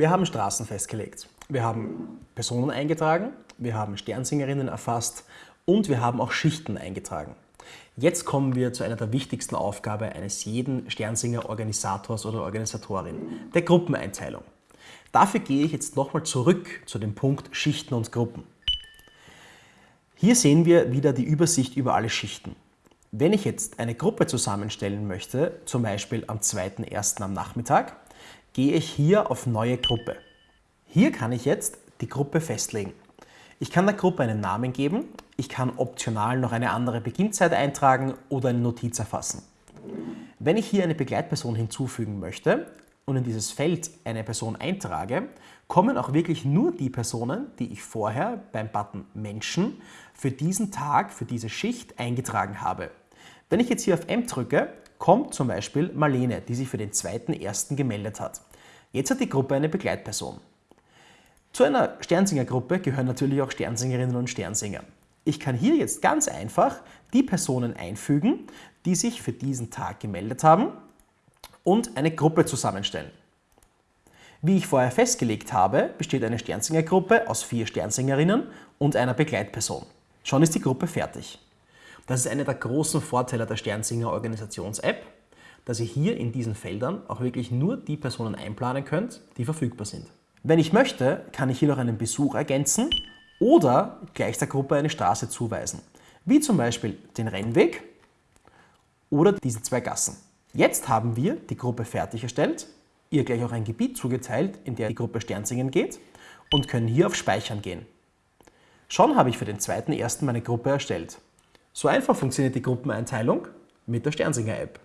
Wir haben Straßen festgelegt, wir haben Personen eingetragen, wir haben Sternsingerinnen erfasst und wir haben auch Schichten eingetragen. Jetzt kommen wir zu einer der wichtigsten Aufgaben eines jeden Sternsinger-Organisators oder Organisatorin, der Gruppeneinteilung. Dafür gehe ich jetzt nochmal zurück zu dem Punkt Schichten und Gruppen. Hier sehen wir wieder die Übersicht über alle Schichten. Wenn ich jetzt eine Gruppe zusammenstellen möchte, zum Beispiel am 2.1. am Nachmittag, gehe ich hier auf Neue Gruppe. Hier kann ich jetzt die Gruppe festlegen. Ich kann der Gruppe einen Namen geben, ich kann optional noch eine andere Beginnzeit eintragen oder eine Notiz erfassen. Wenn ich hier eine Begleitperson hinzufügen möchte und in dieses Feld eine Person eintrage, kommen auch wirklich nur die Personen, die ich vorher beim Button Menschen für diesen Tag, für diese Schicht eingetragen habe. Wenn ich jetzt hier auf M drücke, kommt zum Beispiel Marlene, die sich für den 2.1. gemeldet hat. Jetzt hat die Gruppe eine Begleitperson. Zu einer Sternsinger-Gruppe gehören natürlich auch Sternsingerinnen und Sternsinger. Ich kann hier jetzt ganz einfach die Personen einfügen, die sich für diesen Tag gemeldet haben und eine Gruppe zusammenstellen. Wie ich vorher festgelegt habe, besteht eine Sternsinger-Gruppe aus vier Sternsingerinnen und einer Begleitperson. Schon ist die Gruppe fertig. Das ist einer der großen Vorteile der Sternsinger Organisations-App, dass ihr hier in diesen Feldern auch wirklich nur die Personen einplanen könnt, die verfügbar sind. Wenn ich möchte, kann ich hier noch einen Besuch ergänzen oder gleich der Gruppe eine Straße zuweisen, wie zum Beispiel den Rennweg oder diese zwei Gassen. Jetzt haben wir die Gruppe fertig erstellt, ihr gleich auch ein Gebiet zugeteilt, in der die Gruppe Sternsingen geht und können hier auf Speichern gehen. Schon habe ich für den zweiten ersten meine Gruppe erstellt. So einfach funktioniert die Gruppeneinteilung mit der Sternsinger-App.